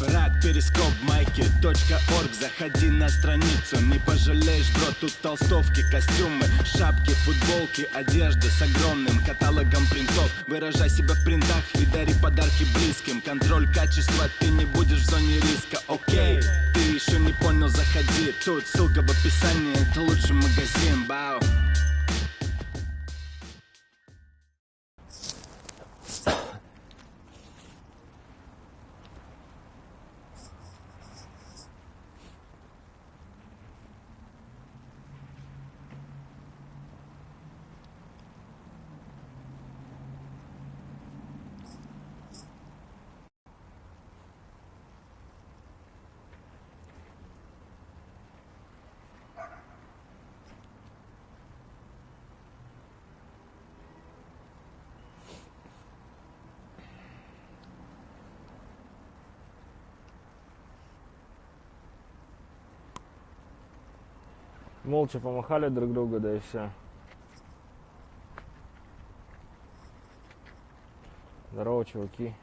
Рад перископ майки .орг. Заходи на страницу, не пожалеешь, бро Тут толстовки, костюмы, шапки, футболки Одежда с огромным каталогом принтов. Выражай себя в принтах и дари подарки близким. Контроль качества, ты не будешь в зоне риска, окей Ты еще не понял, заходи. Тут ссылка в описании, это лучший магазин, бау Молча помахали друг другу, да и все. Здорово, чуваки.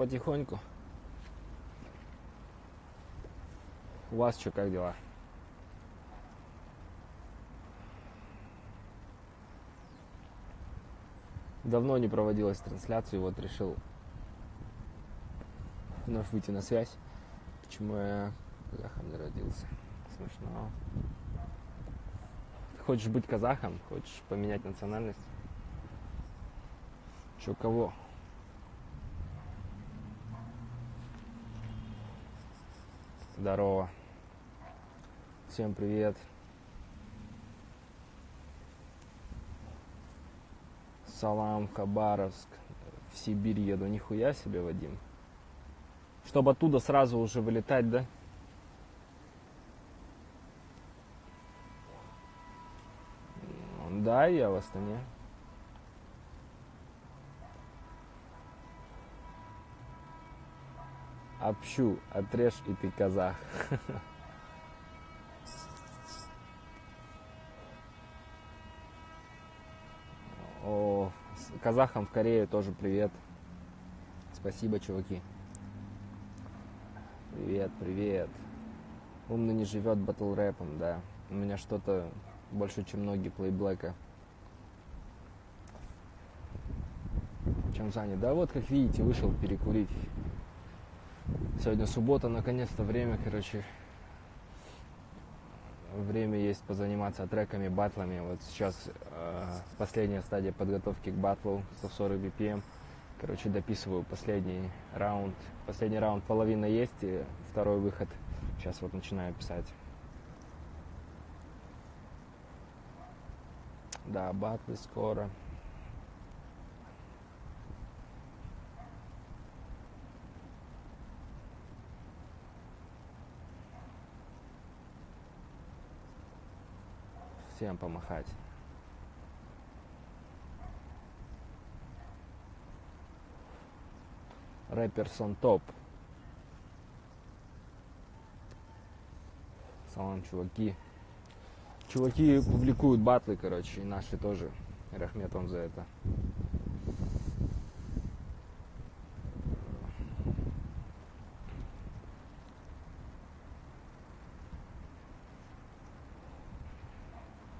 Потихоньку. У вас что, как дела? Давно не проводилась трансляция, вот решил вновь выйти на связь. Почему я казахом не родился? Смешно. Ты хочешь быть казахом? Хочешь поменять национальность? Че, кого? Здорово. Всем привет. Салам, Хабаровск. В Сибирь еду. Нихуя себе, Вадим. Чтобы оттуда сразу уже вылетать, да? Да, я в Астане. Общу, отрежь и ты казах. О, казахам в Корее тоже привет. Спасибо, чуваки. Привет, привет. Умный не живет батл рэпом, да. У меня что-то больше, чем многие плейблэка. Чем занят? Да вот, как видите, вышел перекурить. Сегодня суббота, наконец-то время, короче, время есть позаниматься треками, батлами. Вот сейчас э, последняя стадия подготовки к батлу 140 BPM. Короче, дописываю последний раунд. Последний раунд половина есть, и второй выход. Сейчас вот начинаю писать. Да, батлы скоро. Всем помахать. Рэперсон топ. Салам, чуваки. Чуваки публикуют батлы, короче, и наши тоже. Рахмет вам за это.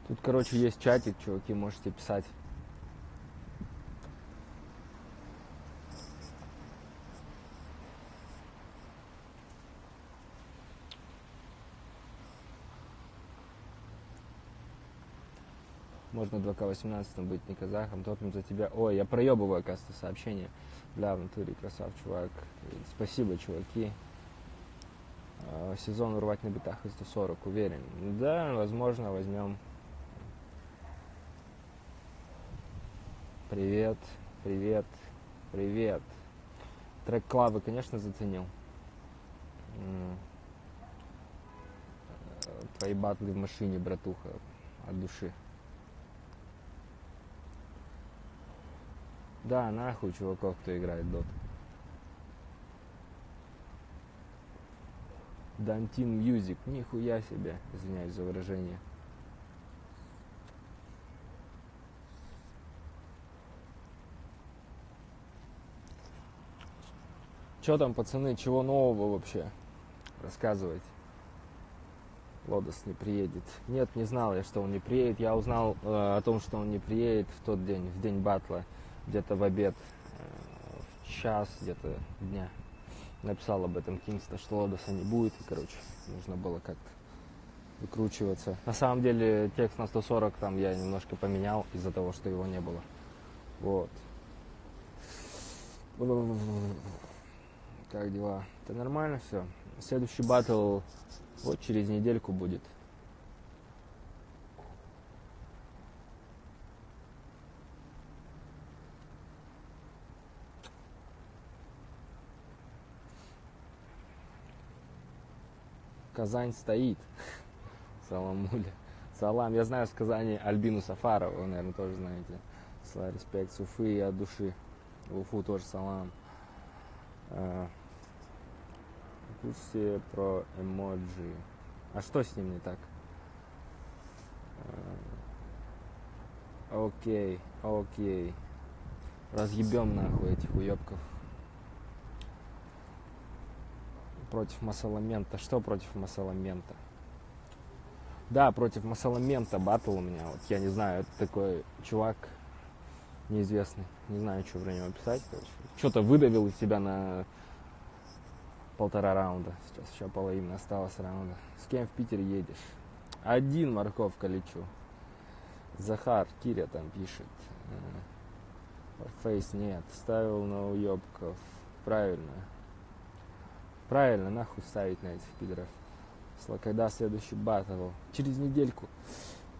Тут, короче, есть чатик, чуваки, можете писать. Можно 2К18 быть не казахом, топим за тебя. Ой, я проебываю, оказывается, сообщение. Бля, в натуре красав, чувак. Спасибо, чуваки. А, сезон урвать на битах и 140, уверен. Да, возможно, возьмем. Привет, привет, привет. Трек Клавы, конечно, заценил. Твои батлы в машине, братуха, от души. Да, нахуй чуваков, кто играет дот. Дантин Music, нихуя себе, извиняюсь за выражение. Что там, пацаны, чего нового вообще? Рассказывайте. Лодос не приедет. Нет, не знал я, что он не приедет. Я узнал э, о том, что он не приедет в тот день, в день батла, где-то в обед, э, в час где-то дня. Написал об этом Кингста, что Лодоса не будет. И, короче, нужно было как-то выкручиваться. На самом деле, текст на 140 там я немножко поменял из-за того, что его не было. Вот. Как дела? Это нормально все. Следующий батл вот через недельку будет. Казань стоит. Саламуля. Салам. Я знаю с Казани Альбину Сафарова, вы, наверное, тоже знаете. Слава, респект, Суфы и от души. Уфу тоже салам. Курсе про эмоджи. А что с ним не так? А, окей, окей. Разъебем нахуй этих уебков. Против Масаламента. Что против Масаламента? Да, против Масаламента батл у меня. Вот я не знаю, это такой чувак неизвестный. Не знаю, что про него писать. Что-то выдавил из себя на полтора раунда. Сейчас еще половина осталось раунда. С кем в Питер едешь? Один морковка лечу. Захар, Киря там пишет. Фейс нет. Ставил на уебков. Правильно. Правильно, нахуй ставить на этих пидоров. Когда следующий батл? Через недельку.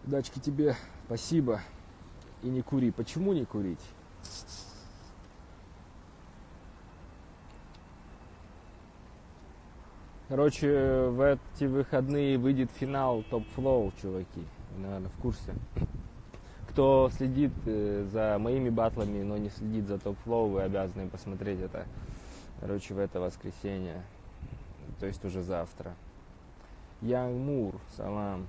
Удачки тебе. Спасибо. И не кури. Почему не курить? Короче, в эти выходные выйдет финал Топ Флоу, чуваки. Наверное, в курсе. Кто следит э, за моими батлами, но не следит за Топ Флоу, вы обязаны посмотреть это. Короче, в это воскресенье. То есть уже завтра. Янг Мур, салам.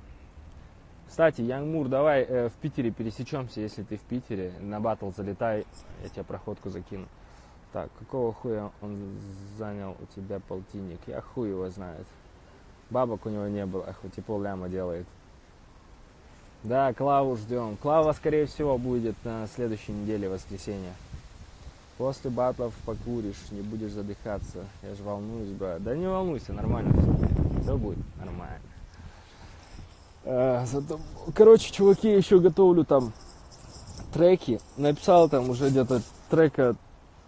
Кстати, Янг Мур, давай э, в Питере пересечемся, если ты в Питере. На батл залетай, я тебе проходку закину. Так, какого хуя он занял у тебя полтинник? Я хуй его знает. Бабок у него не было, хоть и пол ляма делает. Да, Клаву ждем. Клава, скорее всего, будет на следующей неделе, воскресенье. После батлов покуришь, не будешь задыхаться. Я же волнуюсь, брат. Да не волнуйся, нормально все. Все будет нормально. А, зато... Короче, чуваки, еще готовлю там треки. Написал там уже где-то трека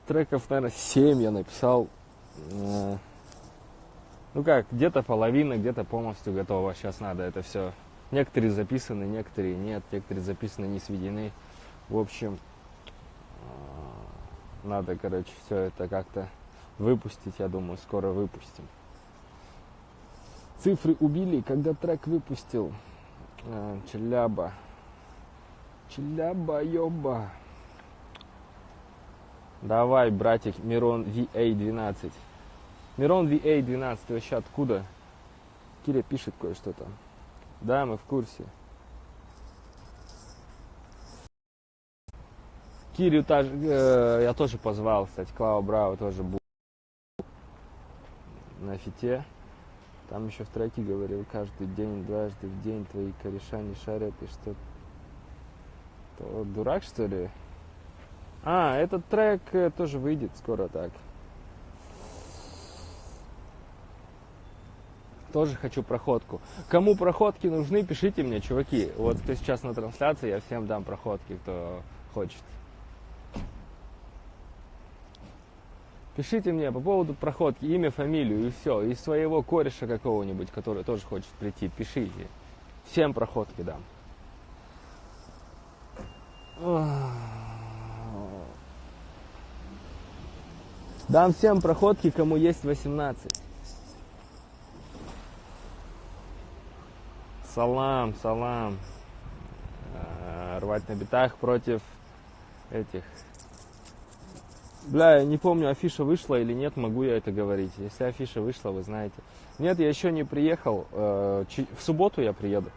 треков, наверное, 7 я написал. Э, ну как, где-то половина, где-то полностью готова. Сейчас надо это все. Некоторые записаны, некоторые нет, некоторые записаны, не сведены. В общем, э, надо, короче, все это как-то выпустить, я думаю, скоро выпустим. Цифры убили, когда трек выпустил. Э, Челяба. Челяба, ёба. Давай, братик, Мирон VA12. Мирон VA12, ты вообще откуда? Киря пишет кое-что там. Да, мы в курсе. Кирю та, э, я тоже позвал, кстати, Клава Браво тоже был на фите. Там еще в треке говорил, каждый день, дважды в день твои кореша не шарят, и что... То дурак, что ли? А, этот трек э, тоже выйдет скоро так. Тоже хочу проходку. Кому проходки нужны, пишите мне, чуваки. Вот кто сейчас на трансляции, я всем дам проходки, кто хочет. Пишите мне по поводу проходки, имя, фамилию и все. И своего кореша какого-нибудь, который тоже хочет прийти, пишите. Всем проходки дам. Дам всем проходки, кому есть 18. Салам, салам. Э, рвать на битах против этих Бля, я не помню, афиша вышла или нет, могу я это говорить. Если афиша вышла, вы знаете. Нет, я еще не приехал. Э, в субботу я приеду.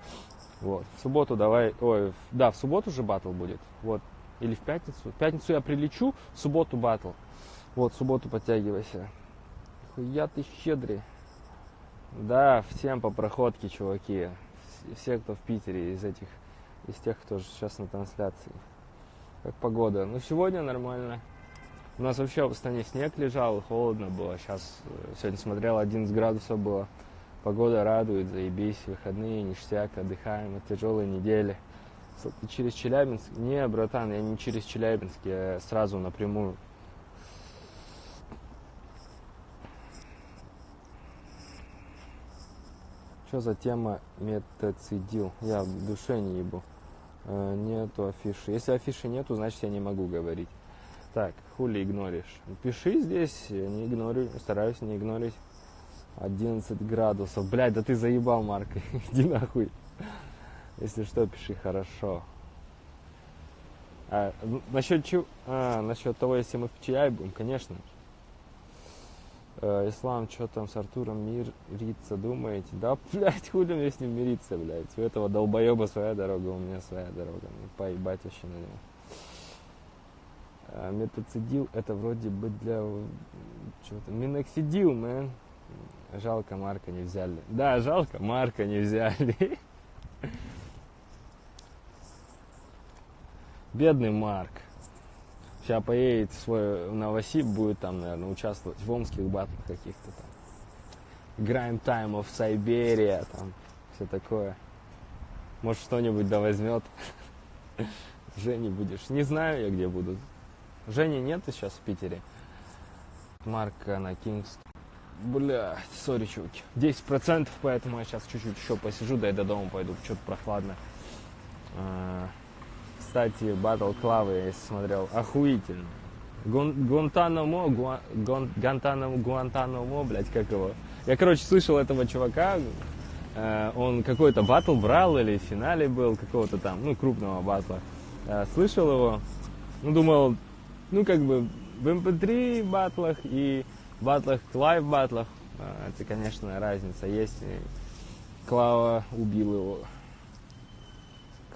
Вот. В субботу давай. Ой, да, в субботу же батл будет. Вот. Или в пятницу. В пятницу я прилечу, в субботу батл. Вот, субботу подтягивайся. Хуя ты щедрый. Да, всем по проходке, чуваки. Все, кто в Питере, из этих, из тех, кто сейчас на трансляции. Как погода? Ну, сегодня нормально. У нас вообще в Астане снег лежал, холодно было. Сейчас э, сегодня смотрел, 11 градусов было. Погода радует, заебись, выходные, ништяк, отдыхаем от тяжелой недели. Ты через Челябинск? Не, братан, я не через Челябинск, я сразу напрямую. Что за тема метацидил? Я в душе не ебу. Э, нету афиши. Если афиши нету, значит я не могу говорить. Так, хули игноришь? Пиши здесь, я не игнорю, стараюсь не игнорить. 11 градусов. Блядь, да ты заебал, Марк. Иди нахуй. Если что, пиши хорошо. А, насчет чего? А, насчет того, если мы в чай будем, конечно. Э, Ислам, что там с Артуром мириться думаете? Да, блядь, хули мне с ним мириться, блядь. У этого долбоеба своя дорога, у меня своя дорога. Мне поебать вообще на него. А, метацидил это вроде бы для чего-то. Миноксидил, мэн. Жалко, Марка не взяли. Да, жалко, Марка не взяли. Бедный Марк. Сейчас поедет свой Новосиб, будет там, наверное, участвовать в омских батлах каких-то там. Time of Siberia, там, все такое. Может, что-нибудь да возьмет. Жени будешь. Не знаю я, где буду. Жени нет сейчас в Питере. Марка на Кингс. Бля, сори, чуваки. 10%, поэтому я сейчас чуть-чуть еще посижу, да и до дома пойду, что-то прохладно. Кстати, Battle Клавы я смотрел, охуительно. Гуантанамо, Гуан, Гуантанамо, Гуантанамо, блядь, как его. Я, короче, слышал этого чувака, э, он какой-то батл брал или в финале был какого-то там, ну, крупного батла. Э, слышал его, ну, думал, ну, как бы в MP3 эм батлах и батлах, live батлах, а, это, конечно, разница есть. Клава убил его.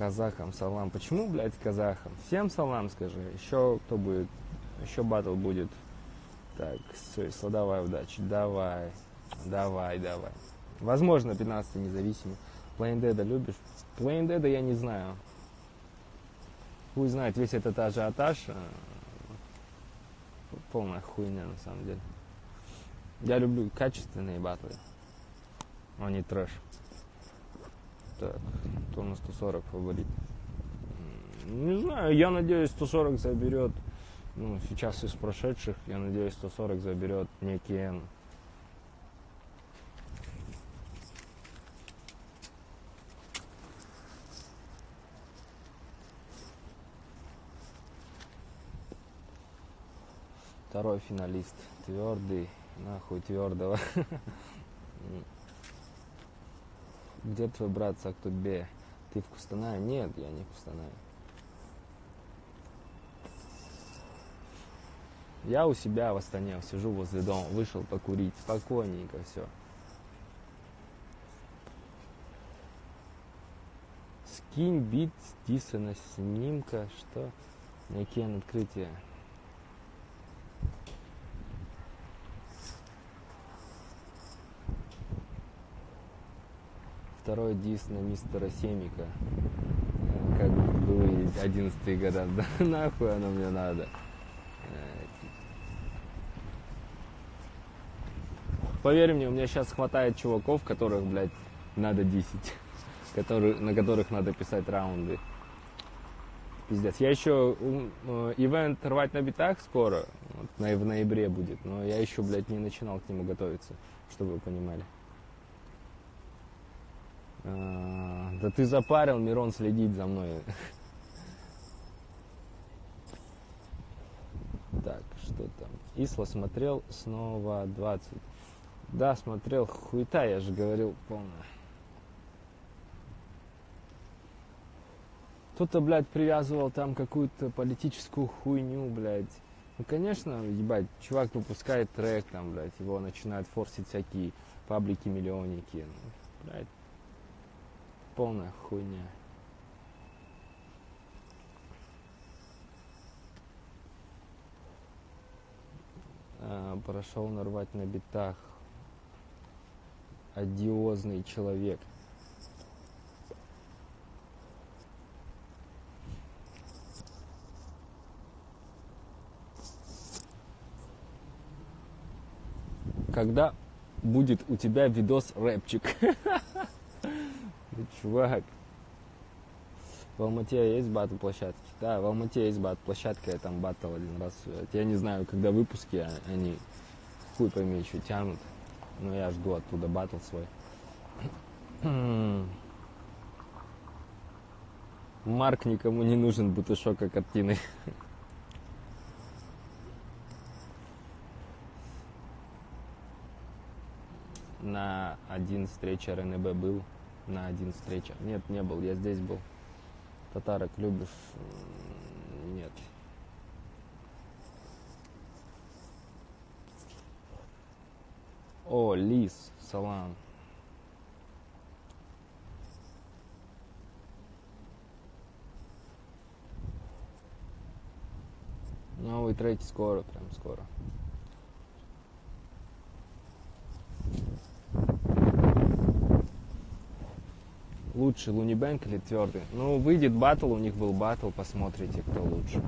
Казахам салам. Почему, блядь, казахам? Всем салам скажи. Еще кто будет? Еще батл будет. Так, все, давай удачи. Давай. Давай, давай. Возможно, 15 независимый. Dead любишь? Dead я не знаю. Хуй знает, весь этот ажиотаж. Э, полная хуйня на самом деле. Я люблю качественные батлы, а не трэш. Так, кто на 140 фаворит? Не знаю, я надеюсь, 140 заберет, ну, сейчас из прошедших, я надеюсь, 140 заберет некий Н. Второй финалист, твердый, Нахуй твердого. Где твой брат Сактубе? Ты в Кустанае? Нет, я не в Кустанае. Я у себя в Астане сижу возле дома, вышел покурить, спокойненько все. Скинь бит Дисона снимка, что? Некие открытия. Второй дис на мистера Семика. Как было 11 года. Да нахуй оно мне надо. Поверь мне, у меня сейчас хватает чуваков, которых, блядь, надо дисить. Которые, на которых надо писать раунды. Пиздец. Я еще э, ивент рвать на битах скоро, вот, в ноябре будет, но я еще, блядь, не начинал к нему готовиться, чтобы вы понимали. А, да ты запарил, Мирон, следить за мной. Так, что там? Исла смотрел снова 20. Да, смотрел. Хуета, я же говорил, полная. Кто-то, блядь, привязывал там какую-то политическую хуйню, блядь. Ну, конечно, ебать, чувак выпускает трек, там, блядь, его начинают форсить всякие паблики-миллионники. Ну, блядь, полная хуйня. А, прошел нарвать на битах. Одиозный человек. Когда будет у тебя видос рэпчик? Чувак. В Алмате есть батл площадки? Да, в Алмате есть батл площадка, я там батл один раз. Я не знаю, когда выпуски, они хуй пойми, что тянут. Но я жду оттуда батл свой. Марк никому не нужен, бутышока картины. на один встреча РНБ был, на один встреча. Нет, не был, я здесь был. Татарок любишь? Нет. О, Лис, салам. Новый треки скоро, прям скоро. Лучше Луни Бэнк или твердый. Ну, выйдет батл, у них был батл, посмотрите, кто лучше.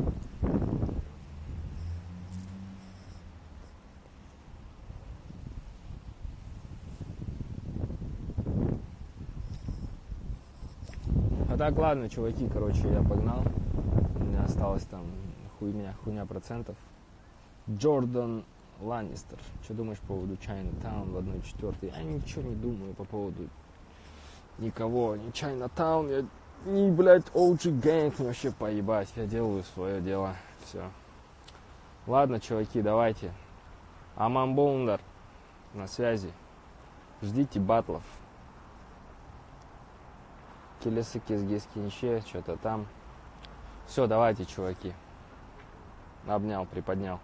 А так, ладно, чуваки, короче, я погнал. У меня осталось там хуйня, хуйня процентов. Джордан Ланнистер. Что думаешь по поводу Чайна Таун в 1.4? Я ничего не думаю по поводу никого, ни Чайнатаун, я ни, блядь, OG Gang, вообще поебать, я делаю свое дело, все. Ладно, чуваки, давайте. Аман Болндар на связи. Ждите батлов. Келесы Кезгес Кинче, что-то там. Все, давайте, чуваки. Обнял, приподнял.